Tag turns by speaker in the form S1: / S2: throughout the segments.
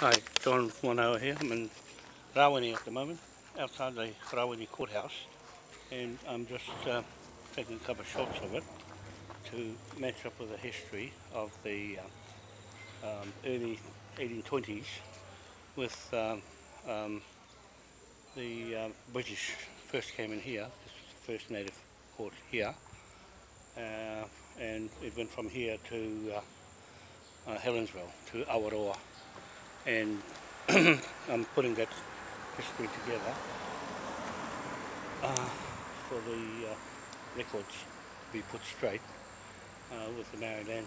S1: Hi, John Wanoa here. I'm in Rawini at the moment, outside the Rawini courthouse, and I'm just uh, taking a couple of shots of it to match up with the history of the uh, um, early 1820s with um, um, the uh, British first came in here, this was the first native court here, uh, and it went from here to uh, uh, Helensville, to Awaroa. and I'm putting that history together uh, for the uh, records to be put straight uh, with the Maryland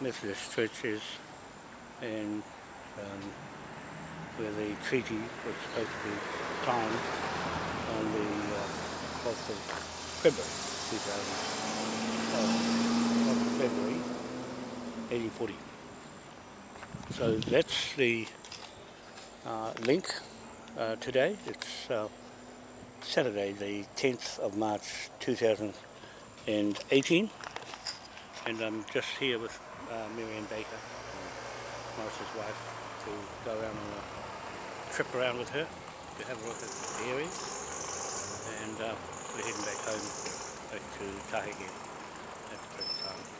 S1: Methodist church is and um, where the treaty was supposed to be signed on the uh, 12th of February 2000, of February 1840. So that's the uh, link uh, today. It's uh, Saturday, the 10th of March 2018. And I'm just here with uh, Marian Baker, Morris's wife, to go around on a trip around with her to have a look at the area. And uh, we're heading back home, back to Tahiti. That's the pretty time.